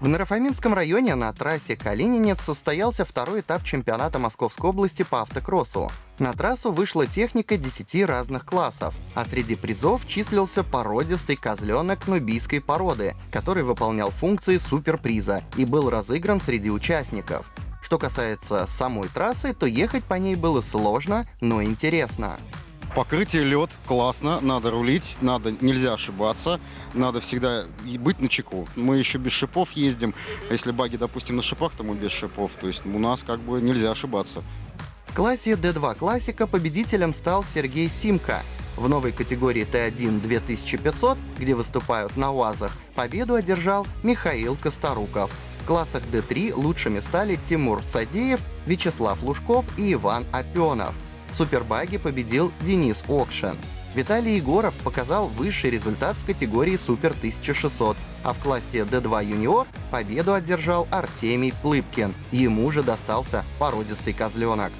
В Нарафаминском районе на трассе Калининец состоялся второй этап чемпионата Московской области по автокроссу. На трассу вышла техника 10 разных классов, а среди призов числился породистый козленок нубийской породы, который выполнял функции суперприза и был разыгран среди участников. Что касается самой трассы, то ехать по ней было сложно, но интересно. Покрытие лед, классно, надо рулить, надо, нельзя ошибаться, надо всегда быть на чеку. Мы еще без шипов ездим, а если баги, допустим, на шипах, то мы без шипов, то есть у нас как бы нельзя ошибаться. В классе D2 классика победителем стал Сергей Симка. В новой категории Т1 2500, где выступают на УАЗах, победу одержал Михаил Косторуков. В классах D3 лучшими стали Тимур Садеев, Вячеслав Лужков и Иван Опенов – в Супербаге победил Денис Окшен. Виталий Егоров показал высший результат в категории Супер 1600, а в классе D2 Юниор победу одержал Артемий Плыпкин. Ему же достался породистый козленок.